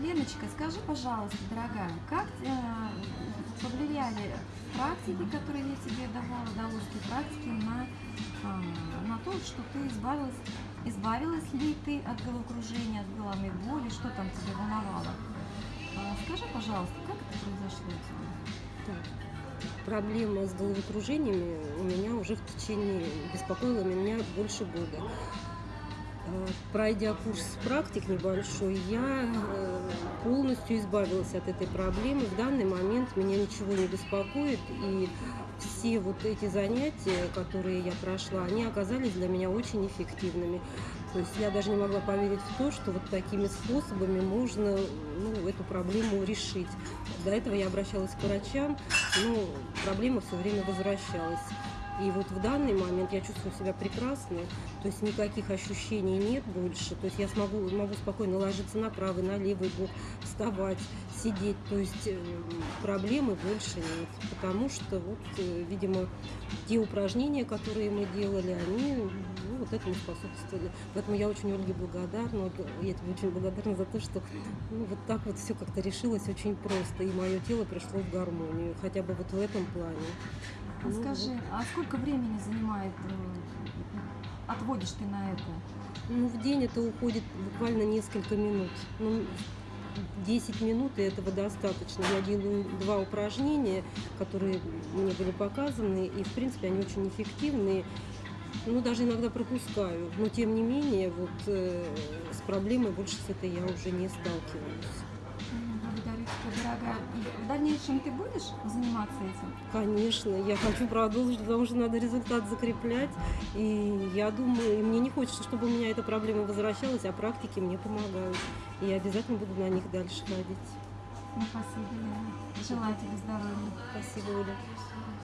Леночка, скажи, пожалуйста, дорогая, как э, повлияли практики, которые я тебе давала, удовольствие практики, на, а, на то, что ты избавилась, избавилась ли ты от головокружения, от головной боли, что там тебе волновало? А, скажи, пожалуйста, как это произошло у тебя? Так, Проблема с головокружениями у меня уже в течение, беспокоила меня больше года. Э, Пройдя курс практик небольшой, я э, полностью избавилась от этой проблемы. В данный момент меня ничего не беспокоит, и все вот эти занятия, которые я прошла, они оказались для меня очень эффективными. То есть я даже не могла поверить в то, что вот такими способами можно ну, эту проблему решить. До этого я обращалась к врачам, но проблема все время возвращалась. И вот в данный момент я чувствую себя прекрасно, то есть никаких ощущений нет больше, то есть я смогу, могу спокойно ложиться на правый, на левый бок, вставать, сидеть, то есть э, проблемы больше нет, потому что вот, э, видимо, те упражнения, которые мы делали, они ну, вот этому способствовали. Поэтому я очень Ольге благодарна, Ольга, я тебе очень благодарна за то, что ну, вот так вот все как-то решилось очень просто, и мое тело пришло в гармонию, хотя бы вот в этом плане. А скажи, а сколько времени занимает, э, отводишь ты на это? Ну, в день это уходит буквально несколько минут. Ну, 10 минут и этого достаточно. Я делаю два упражнения, которые мне были показаны, и, в принципе, они очень эффективные. Ну, даже иногда пропускаю. Но, тем не менее, вот э, с проблемой больше с этой я уже не сталкиваюсь. Дорогая. В дальнейшем ты будешь заниматься этим? Конечно, я хочу продолжить, потому что надо результат закреплять. И я думаю, и мне не хочется, чтобы у меня эта проблема возвращалась, а практики мне помогают. И я обязательно буду на них дальше ходить. Ну, спасибо, Лена. Желаю тебе здоровья. Спасибо, Оля.